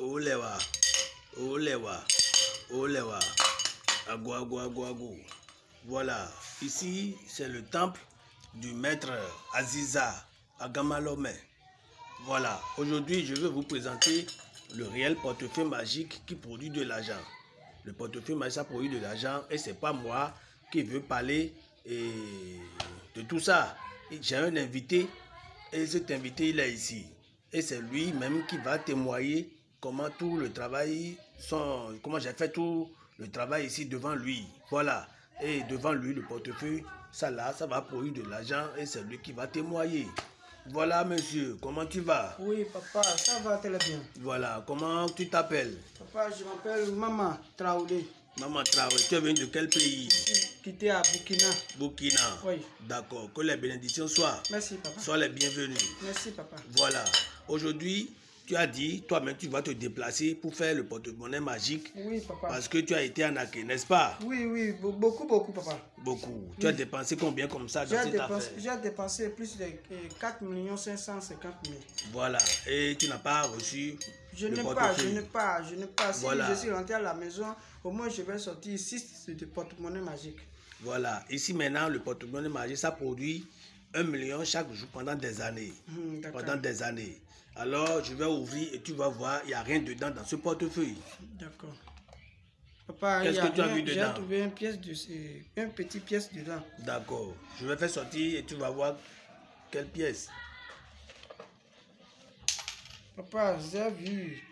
Olewa, Olewa, Olewa, Agou, Agou. Voilà, ici c'est le temple du maître Aziza Agamalome. Voilà, aujourd'hui je vais vous présenter le réel portefeuille magique qui produit de l'argent. Le portefeuille magique ça produit de l'argent et c'est pas moi qui veux parler de tout ça. J'ai un invité et cet invité il est ici. Et c'est lui-même qui va témoigner comment tout le travail, son, comment j'ai fait tout le travail ici devant lui. Voilà. Et devant lui, le portefeuille, ça là, ça va produire de l'argent et c'est lui qui va témoigner. Voilà, monsieur, comment tu vas? Oui, papa, ça va très bien. Voilà, comment tu t'appelles? Papa, je m'appelle Maman Traoré. Maman Traoré, tu es venu de quel pays? Quitté à Burkina. Burkina. Oui. D'accord, que les bénédictions soient. Merci, papa. Sois les bienvenus. Merci, papa. Voilà. Aujourd'hui, tu as dit, toi-même, tu vas te déplacer pour faire le porte-monnaie magique Oui, papa. parce que tu as été arnaqué, n'est-ce pas? Oui, oui, be- beaucoup, beaucoup, papa. Beaucoup. Tu as dépensé combien comme ça dans J'ai cette dépensé, affaire? j'ai dépensé plus de euh, 4 550 000. Voilà. Et tu n'as pas reçu Je n'ai pas, je n'ai pas, je n'ai pas. Si Voilà. je suis rentré à la maison, au moins je vais sortir 6 de porte-monnaie magique. Voilà. Ici, maintenant, le porte-monnaie magique, ça produit un million chaque jour pendant des années. D'accord. Pendant des années. Alors, je vais ouvrir et tu vas voir, il n'y a rien dedans dans ce portefeuille. D'accord. Papa, Qu'est-ce que tu as vu J'ai dedans? trouvé une pièce de, une petite pièce dedans. D'accord. Je vais faire sortir et tu vas voir quelle pièce. Papa, j'ai vu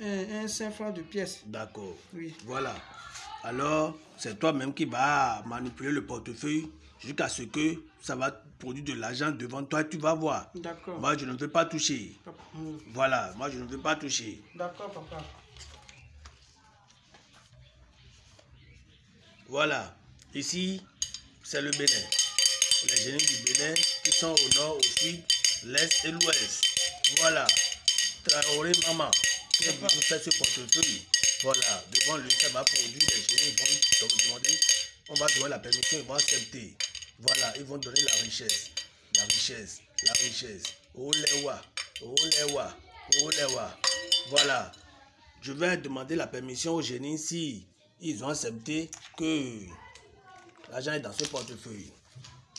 un, un 5 francs de pièce. D'accord. Oui. Voilà. Alors, c'est toi-même qui vas manipuler le portefeuille jusqu'à ce que ça va produire de l'argent devant toi. Tu vas voir. D'accord. Moi, je ne veux pas toucher. Voilà. Moi, je ne veux pas toucher. D'accord, papa. Voilà. Ici, c'est le Bénin. Les génies du Bénin qui sont au nord, au sud, l'est et l'ouest. Voilà. Traoré Maman qui venu faire ce portefeuille. Voilà. Devant lui, ça va produire. Les génies vont donc demander. On va donner la permission, ils vont accepter. Voilà. Ils vont donner la richesse. La richesse. La richesse. Olewa. Olewa. Olewa. Voilà. Je vais demander la permission aux génies si ils ont accepté que l'argent est dans ce portefeuille.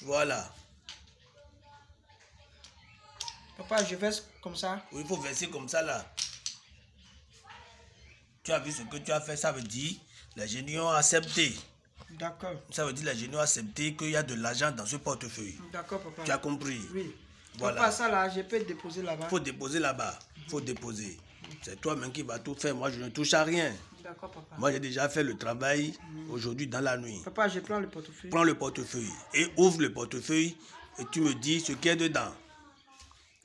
Voilà. Papa, je vais comme ça. Il faut verser comme ça là. Tu as vu ce que tu as fait, ça veut dire les génies ont accepté. D'accord. Ça veut dire les génies ont accepté qu'il y a de l'argent dans ce portefeuille. D'accord, papa. Tu as compris? Oui. Voilà. Papa, ça là, je peux déposer là-bas. Il faut déposer là-bas. Il faut déposer. C'est toi-même qui vas tout faire. Moi, je ne touche à rien. D'accord, papa. Moi, j'ai déjà fait le travail aujourd'hui dans la nuit. Papa, je prends le portefeuille. Prends le portefeuille et ouvre le portefeuille et tu me dis ce qu'il y a dedans.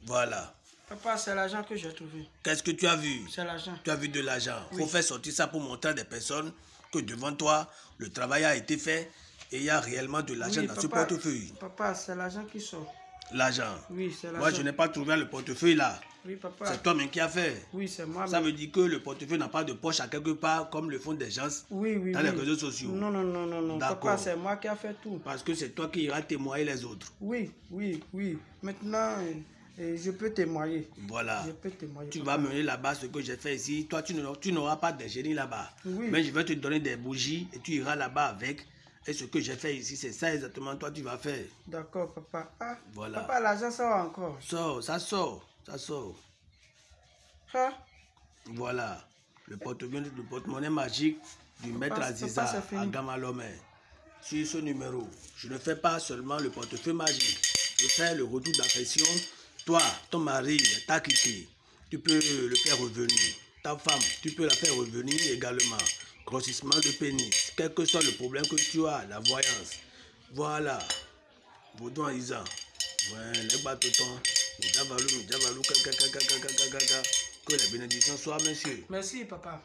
Voilà. Papa, c'est l'argent que j'ai trouvé. Qu'est-ce que tu as vu? C'est l'argent. Tu as vu de l'argent. Il Oui. faut faire sortir ça pour montrer à des personnes que devant toi, le travail a été fait et il y a réellement de l'argent Oui, dans ce portefeuille. Papa, c'est l'argent qui sort. L'argent. Oui, c'est l'argent. Moi, je n'ai pas trouvé le portefeuille là. Oui, papa. C'est toi-même qui as fait. Oui, c'est moi. Ça mais- veut dire que le portefeuille n'a pas de poche à quelque part comme le font des gens. Oui, oui, dans oui. les réseaux sociaux. Non, non, non, non, non. Papa, c'est moi qui a fait tout. Parce que c'est toi qui iras témoigner les autres. Oui, oui, oui. Maintenant, euh, je peux témoigner. Voilà. Je peux témoigner. Tu vas mener là-bas ce que j'ai fait ici. Toi, tu n'auras- pas de génie là-bas. Oui. Mais je vais te donner des bougies et tu iras là-bas avec. Et ce que j'ai fait ici, c'est ça exactement toi tu vas faire. D'accord, papa. Ah, Voilà. Papa, l'argent sort encore. Sors, ça sort, ça sort. Ah, Voilà. Le porte-monnaie le porte-monnaie magique du maître Papa, Aziza papa, à Gamalomé. Sur ce numéro, je ne fais pas seulement le portefeuille magique. Je fais le retour d'affection. Toi, ton mari t'a quitté. Tu peux le faire revenir. Ta femme, tu peux la faire revenir également. Grossissement de pénis. Quel que soit le problème que tu as, la voyance. Voilà. Baudouin Isa. Ouais, les caca. Que la bénédiction soit, monsieur. merci, papa.